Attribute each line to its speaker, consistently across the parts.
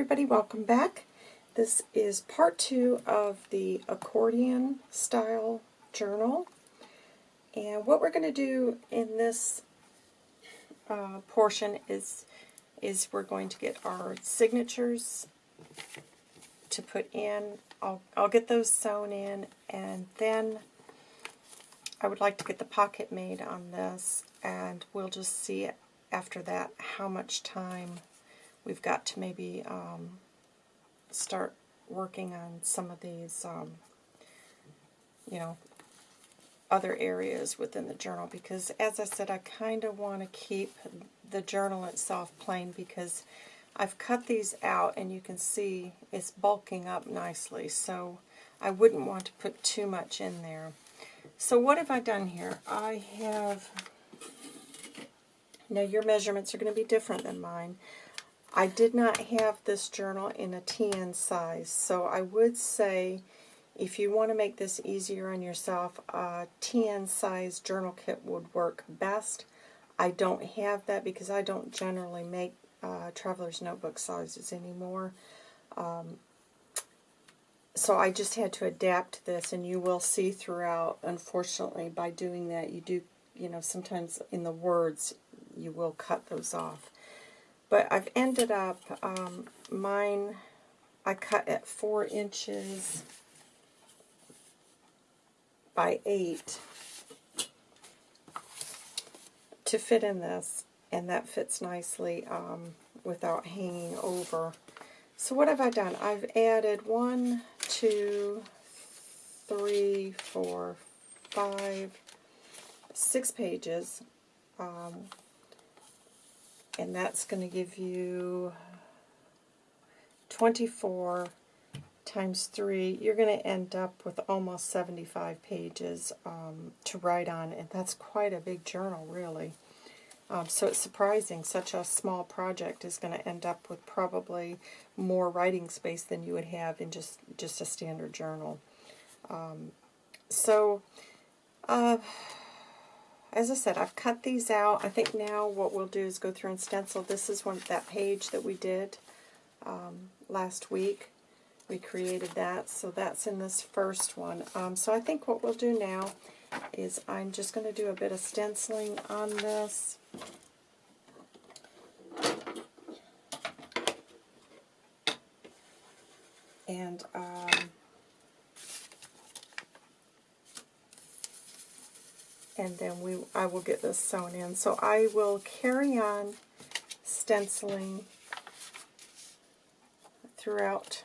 Speaker 1: everybody, welcome back. This is part two of the accordion style journal. And what we're going to do in this uh, portion is, is we're going to get our signatures to put in. I'll, I'll get those sewn in and then I would like to get the pocket made on this and we'll just see after that how much time we've got to maybe um, start working on some of these, um, you know, other areas within the journal because, as I said, I kind of want to keep the journal itself plain because I've cut these out and you can see it's bulking up nicely, so I wouldn't want to put too much in there. So what have I done here? I have, now your measurements are going to be different than mine. I did not have this journal in a TN size, so I would say if you want to make this easier on yourself, a TN size journal kit would work best. I don't have that because I don't generally make uh, traveler's notebook sizes anymore. Um, so I just had to adapt this, and you will see throughout, unfortunately, by doing that, you do, you know, sometimes in the words, you will cut those off. But I've ended up, um, mine, I cut at 4 inches by 8 to fit in this, and that fits nicely um, without hanging over. So what have I done? I've added one, two, three, four, five, six pages. Um, and that's going to give you 24 times 3. You're going to end up with almost 75 pages um, to write on, and that's quite a big journal, really. Um, so it's surprising such a small project is going to end up with probably more writing space than you would have in just, just a standard journal. Um, so, uh, as I said, I've cut these out. I think now what we'll do is go through and stencil. This is one that page that we did um, last week. We created that, so that's in this first one. Um, so I think what we'll do now is I'm just going to do a bit of stenciling on this. And um, and then we I will get this sewn in. So I will carry on stenciling throughout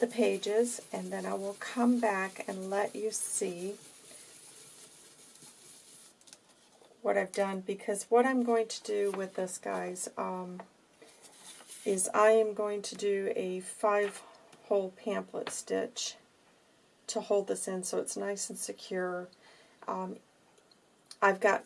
Speaker 1: the pages, and then I will come back and let you see what I've done, because what I'm going to do with this, guys, um, is I am going to do a five-hole pamphlet stitch to hold this in so it's nice and secure. Um, I've got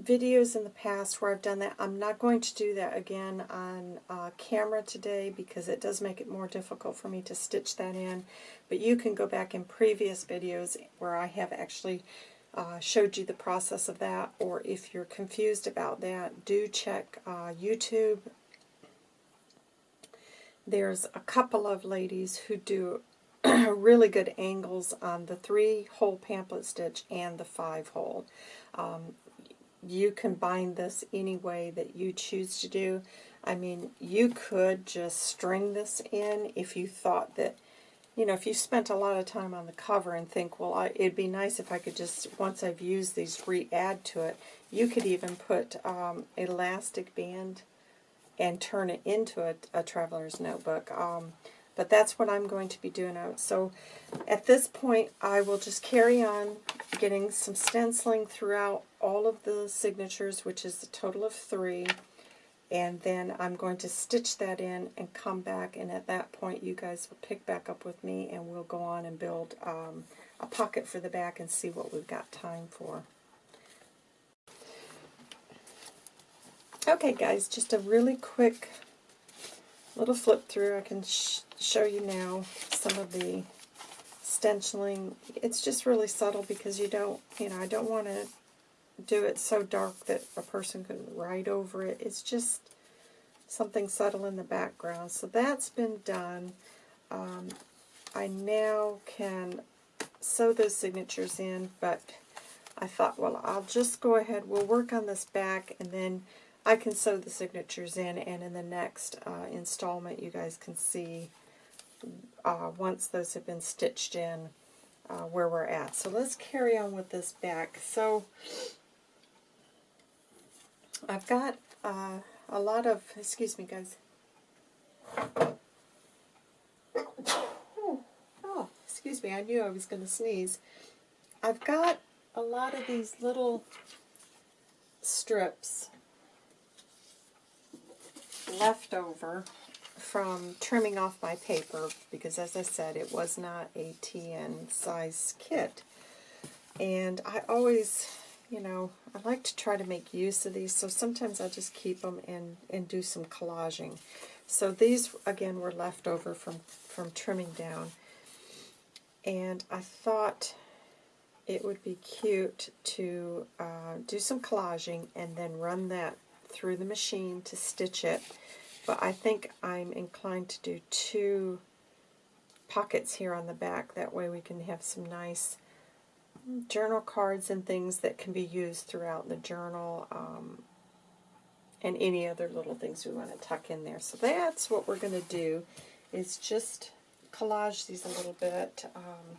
Speaker 1: videos in the past where I've done that. I'm not going to do that again on uh, camera today because it does make it more difficult for me to stitch that in. But you can go back in previous videos where I have actually uh, showed you the process of that. Or if you're confused about that, do check uh, YouTube. There's a couple of ladies who do really good angles on the three-hole pamphlet stitch and the five-hole. Um, you can bind this any way that you choose to do. I mean, you could just string this in if you thought that, you know, if you spent a lot of time on the cover and think, well, I, it'd be nice if I could just, once I've used these, re-add to it. You could even put um, elastic band and turn it into a, a traveler's notebook. Um, but that's what I'm going to be doing out. So at this point, I will just carry on getting some stenciling throughout all of the signatures, which is a total of three. And then I'm going to stitch that in and come back, and at that point you guys will pick back up with me and we'll go on and build um, a pocket for the back and see what we've got time for. Okay guys, just a really quick little flip through. I can sh show you now some of the stenciling. It's just really subtle because you don't, you know, I don't want to do it so dark that a person could write over it. It's just something subtle in the background. So that's been done. Um, I now can sew those signatures in, but I thought, well, I'll just go ahead, we'll work on this back, and then I can sew the signatures in, and in the next uh, installment you guys can see uh, once those have been stitched in uh, where we're at. So let's carry on with this back. So I've got uh, a lot of, excuse me guys. Oh, excuse me, I knew I was going to sneeze. I've got a lot of these little strips left over from trimming off my paper because as I said it was not a TN size kit. And I always you know I like to try to make use of these so sometimes I just keep them and, and do some collaging. So these again were left over from from trimming down. And I thought it would be cute to uh, do some collaging and then run that through the machine to stitch it but I think I'm inclined to do two pockets here on the back. That way we can have some nice journal cards and things that can be used throughout the journal um, and any other little things we want to tuck in there. So that's what we're going to do is just collage these a little bit um,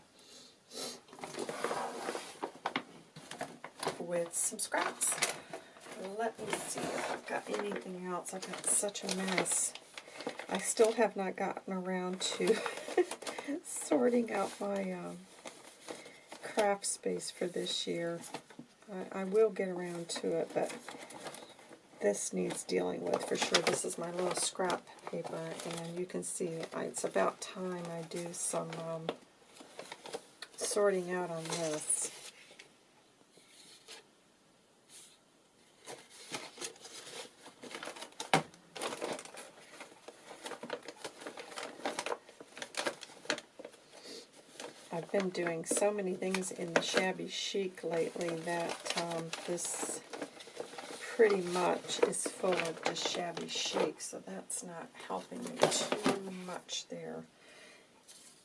Speaker 1: with some scraps let me see if I've got anything else. I've got such a mess. I still have not gotten around to sorting out my um, craft space for this year. I, I will get around to it, but this needs dealing with for sure. This is my little scrap paper, and you can see I, it's about time I do some um, sorting out on this. I've been doing so many things in the shabby chic lately that um, this pretty much is full of just shabby chic, so that's not helping me too much there.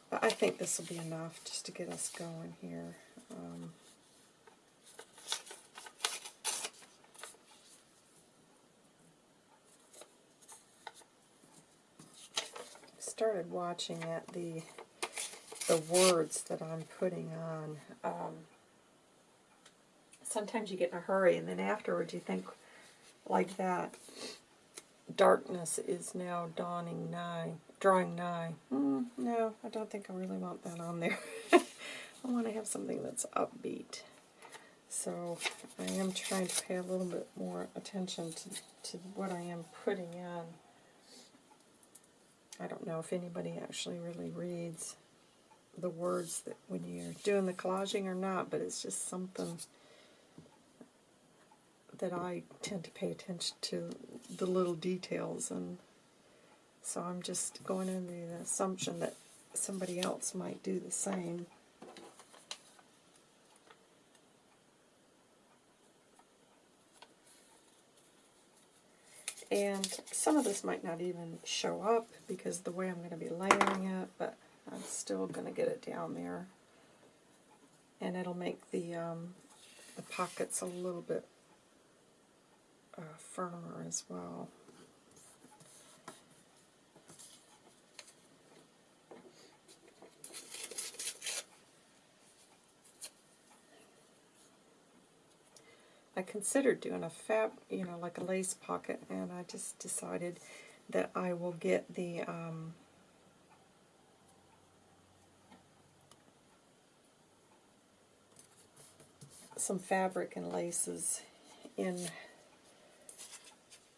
Speaker 1: But I think this will be enough just to get us going here. Um, started watching at the the words that I'm putting on. Um, sometimes you get in a hurry, and then afterwards you think like that. Darkness is now dawning nigh, drawing nigh. Mm, no, I don't think I really want that on there. I want to have something that's upbeat. So I am trying to pay a little bit more attention to, to what I am putting in. I don't know if anybody actually really reads the words that when you're doing the collaging or not, but it's just something that I tend to pay attention to the little details and so I'm just going under the assumption that somebody else might do the same. And some of this might not even show up because the way I'm going to be layering it, but I'm still going to get it down there. And it'll make the, um, the pockets a little bit uh, firmer as well. I considered doing a fab, you know, like a lace pocket, and I just decided that I will get the um, some fabric and laces in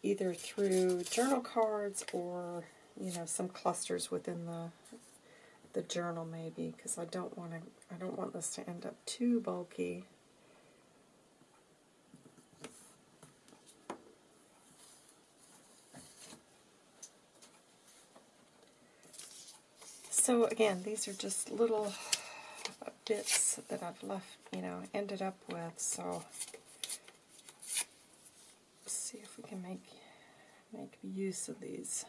Speaker 1: either through journal cards or you know some clusters within the the journal maybe because I don't want to I don't want this to end up too bulky. So again, these are just little bits that I've left, you know, ended up with. So let's see if we can make make use of these.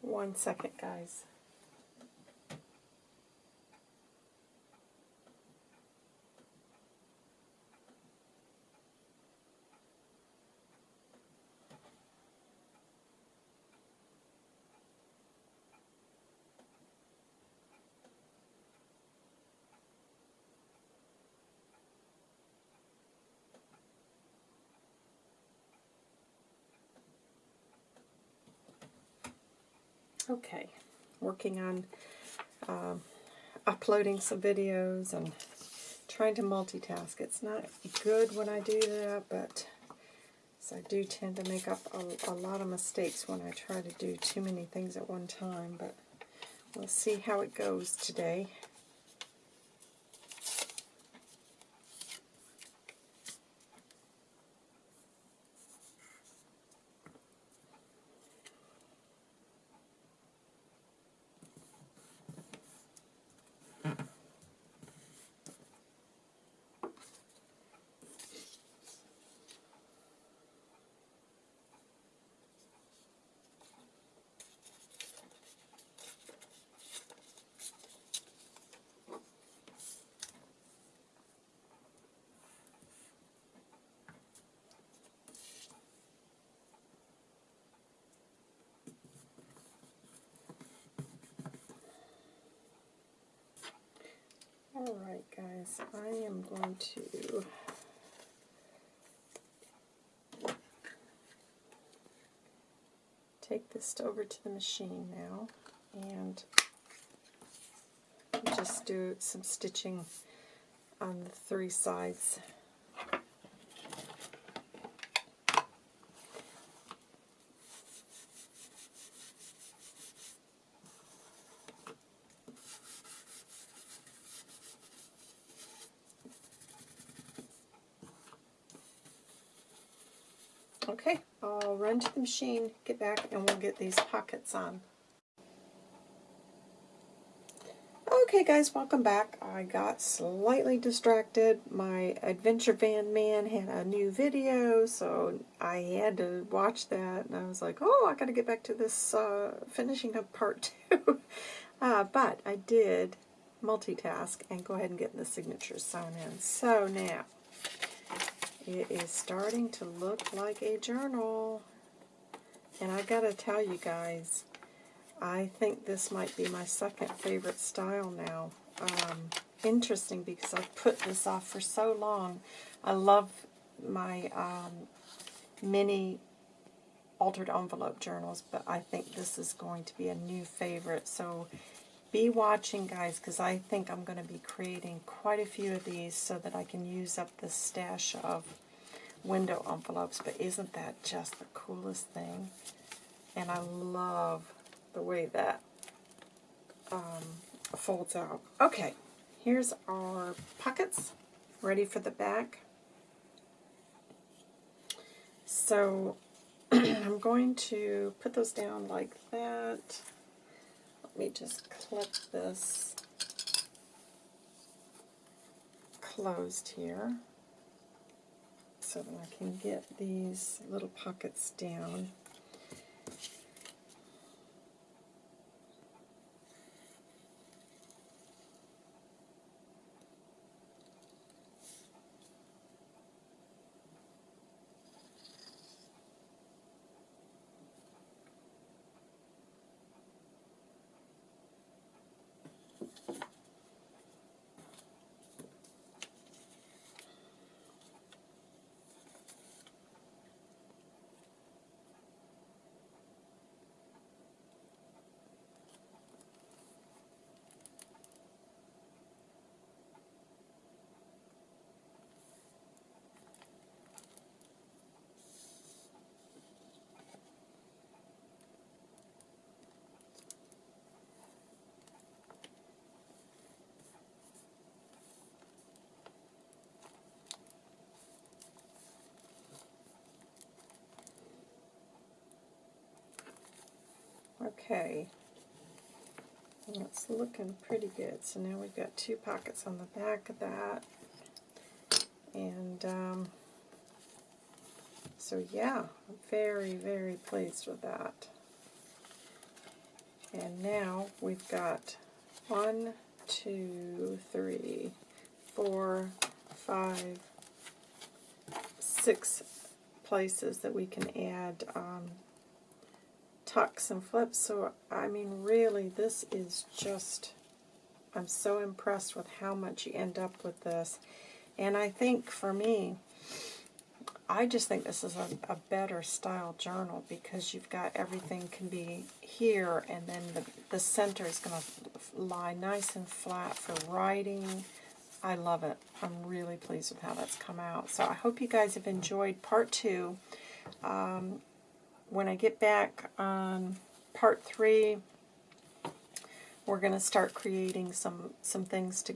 Speaker 1: One second, guys. Okay, working on um, uploading some videos and trying to multitask. It's not good when I do that, but I do tend to make up a, a lot of mistakes when I try to do too many things at one time, but we'll see how it goes today. Alright guys, I am going to take this over to the machine now and just do some stitching on the three sides. Okay, I'll run to the machine, get back, and we'll get these pockets on. Okay guys, welcome back. I got slightly distracted. My Adventure Van Man had a new video, so I had to watch that, and I was like, oh, I gotta get back to this uh, finishing up part two. uh, but I did multitask and go ahead and get the signatures sewn in. So now, it is starting to look like a journal. And I gotta tell you guys, I think this might be my second favorite style now. Um, interesting because I've put this off for so long. I love my um, mini altered envelope journals, but I think this is going to be a new favorite. So be watching, guys, because I think I'm going to be creating quite a few of these so that I can use up the stash of window envelopes. But isn't that just the coolest thing? And I love the way that um, folds out. Okay, here's our pockets ready for the back. So I'm going to put those down like that. Let me just clip this closed here so that I can get these little pockets down. Okay. It's looking pretty good. So now we've got two pockets on the back of that. And um, so yeah, I'm very, very pleased with that. And now we've got one, two, three, four, five, six places that we can add um, tucks and flips. So, I mean, really, this is just, I'm so impressed with how much you end up with this. And I think for me, I just think this is a, a better style journal because you've got everything can be here and then the, the center is going to lie nice and flat for writing. I love it. I'm really pleased with how that's come out. So I hope you guys have enjoyed part two. Um, when I get back on part three, we're going to start creating some some things to,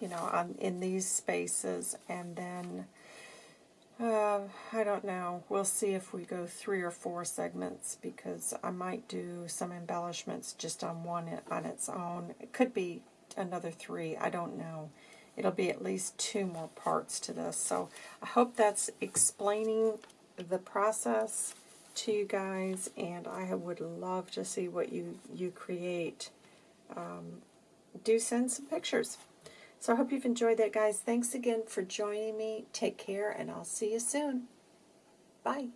Speaker 1: you know, on in these spaces, and then uh, I don't know. We'll see if we go three or four segments because I might do some embellishments just on one on its own. It could be another three. I don't know. It'll be at least two more parts to this. So I hope that's explaining the process to you guys, and I would love to see what you, you create. Um, do send some pictures. So I hope you've enjoyed that, guys. Thanks again for joining me. Take care, and I'll see you soon. Bye.